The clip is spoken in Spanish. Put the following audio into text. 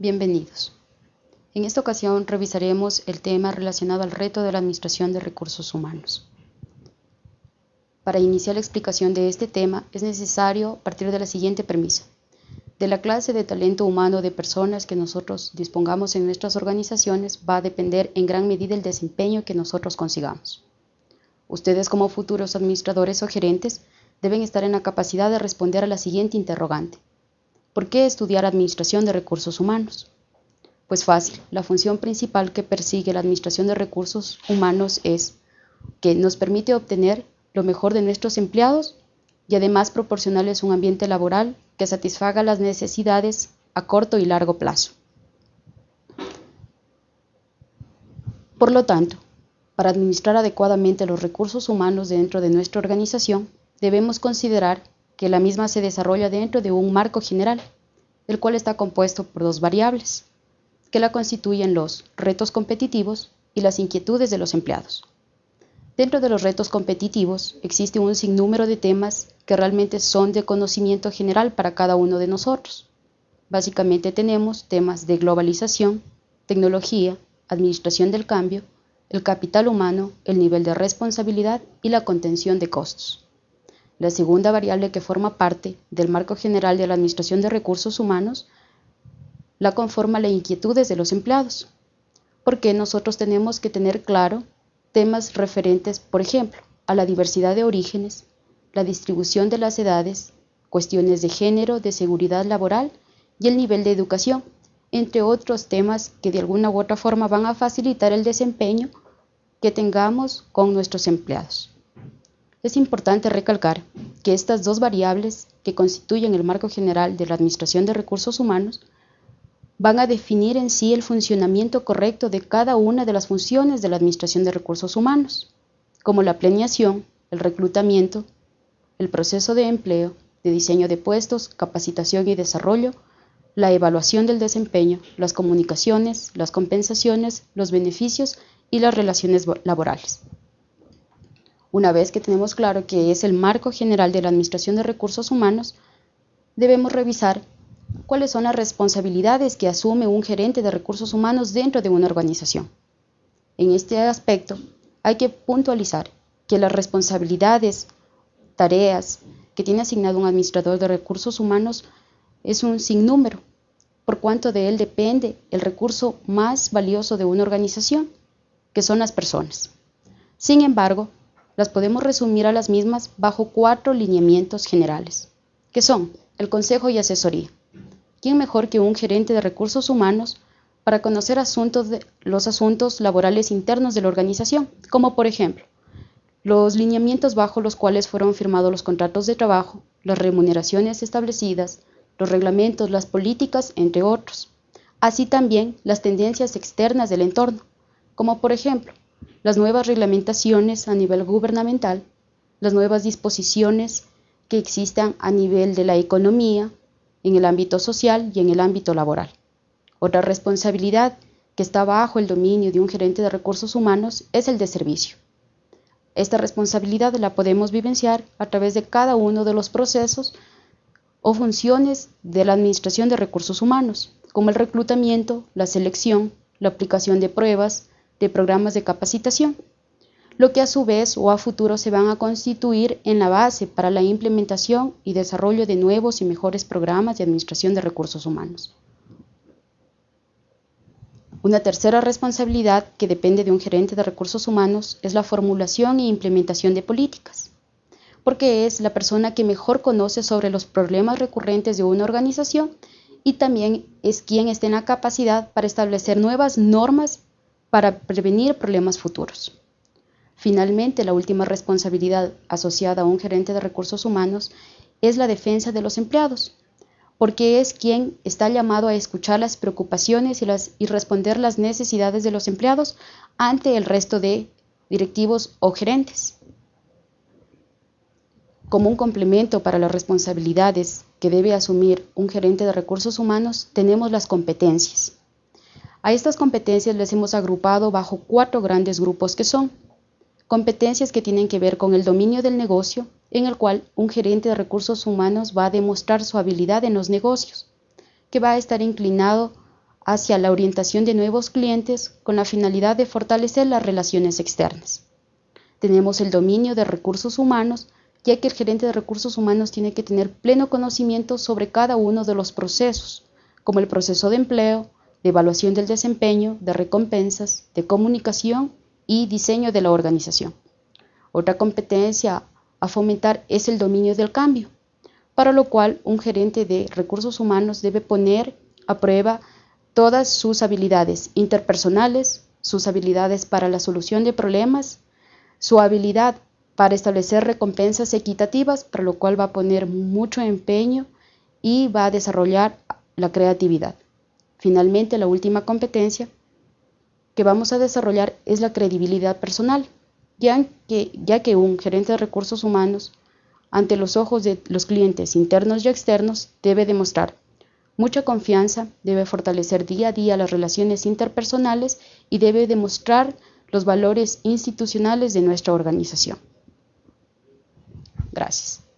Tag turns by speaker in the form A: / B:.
A: Bienvenidos. En esta ocasión revisaremos el tema relacionado al reto de la Administración de Recursos Humanos. Para iniciar la explicación de este tema es necesario partir de la siguiente premisa. De la clase de talento humano de personas que nosotros dispongamos en nuestras organizaciones va a depender en gran medida el desempeño que nosotros consigamos. Ustedes como futuros administradores o gerentes deben estar en la capacidad de responder a la siguiente interrogante. ¿Por qué estudiar Administración de Recursos Humanos? Pues fácil, la función principal que persigue la Administración de Recursos Humanos es que nos permite obtener lo mejor de nuestros empleados y además proporcionarles un ambiente laboral que satisfaga las necesidades a corto y largo plazo. Por lo tanto, para administrar adecuadamente los recursos humanos dentro de nuestra organización, debemos considerar que la misma se desarrolla dentro de un marco general, el cual está compuesto por dos variables, que la constituyen los retos competitivos y las inquietudes de los empleados. Dentro de los retos competitivos existe un sinnúmero de temas que realmente son de conocimiento general para cada uno de nosotros. Básicamente tenemos temas de globalización, tecnología, administración del cambio, el capital humano, el nivel de responsabilidad y la contención de costos. La segunda variable que forma parte del marco general de la Administración de Recursos Humanos la conforma las inquietudes de los empleados, porque nosotros tenemos que tener claro temas referentes, por ejemplo, a la diversidad de orígenes, la distribución de las edades, cuestiones de género, de seguridad laboral y el nivel de educación, entre otros temas que de alguna u otra forma van a facilitar el desempeño que tengamos con nuestros empleados. Es importante recalcar que estas dos variables que constituyen el marco general de la Administración de Recursos Humanos van a definir en sí el funcionamiento correcto de cada una de las funciones de la Administración de Recursos Humanos, como la planeación, el reclutamiento, el proceso de empleo, de diseño de puestos, capacitación y desarrollo, la evaluación del desempeño, las comunicaciones, las compensaciones, los beneficios y las relaciones laborales. Una vez que tenemos claro que es el marco general de la Administración de Recursos Humanos, debemos revisar cuáles son las responsabilidades que asume un gerente de recursos humanos dentro de una organización. En este aspecto, hay que puntualizar que las responsabilidades, tareas que tiene asignado un administrador de recursos humanos es un sinnúmero, por cuanto de él depende el recurso más valioso de una organización, que son las personas. Sin embargo, las podemos resumir a las mismas bajo cuatro lineamientos generales, que son el consejo y asesoría. ¿Quién mejor que un gerente de recursos humanos para conocer los asuntos laborales internos de la organización, como por ejemplo los lineamientos bajo los cuales fueron firmados los contratos de trabajo, las remuneraciones establecidas, los reglamentos, las políticas, entre otros. Así también las tendencias externas del entorno, como por ejemplo las nuevas reglamentaciones a nivel gubernamental, las nuevas disposiciones que existan a nivel de la economía, en el ámbito social y en el ámbito laboral. Otra responsabilidad que está bajo el dominio de un gerente de recursos humanos es el de servicio. Esta responsabilidad la podemos vivenciar a través de cada uno de los procesos o funciones de la Administración de Recursos Humanos, como el reclutamiento, la selección, la aplicación de pruebas, de programas de capacitación, lo que a su vez o a futuro se van a constituir en la base para la implementación y desarrollo de nuevos y mejores programas de administración de recursos humanos. Una tercera responsabilidad que depende de un gerente de recursos humanos es la formulación e implementación de políticas, porque es la persona que mejor conoce sobre los problemas recurrentes de una organización y también es quien está en la capacidad para establecer nuevas normas para prevenir problemas futuros. Finalmente, la última responsabilidad asociada a un gerente de recursos humanos es la defensa de los empleados, porque es quien está llamado a escuchar las preocupaciones y, responder las necesidades de los empleados ante el resto de directivos o gerentes. Como un complemento para las responsabilidades que debe asumir un gerente de recursos humanos, tenemos las competencias. A estas competencias les hemos agrupado bajo cuatro grandes grupos que son competencias que tienen que ver con el dominio del negocio, en el cual un gerente de recursos humanos va a demostrar su habilidad en los negocios, que va a estar inclinado hacia la orientación de nuevos clientes con la finalidad de fortalecer las relaciones externas. Tenemos el dominio de recursos humanos, ya que el gerente de recursos humanos tiene que tener pleno conocimiento sobre cada uno de los procesos, como el proceso de empleo, de evaluación del desempeño, de recompensas, de comunicación y diseño de la organización. Otra competencia a fomentar es el dominio del cambio, para lo cual un gerente de recursos humanos debe poner a prueba todas sus habilidades interpersonales, sus habilidades para la solución de problemas, su habilidad para establecer recompensas equitativas, para lo cual va a poner mucho empeño y va a desarrollar la creatividad. Finalmente, la última competencia que vamos a desarrollar es la credibilidad personal, ya que, un gerente de recursos humanos, ante los ojos de los clientes internos y externos, debe demostrar mucha confianza, debe fortalecer día a día las relaciones interpersonales y debe demostrar los valores institucionales de nuestra organización. Gracias.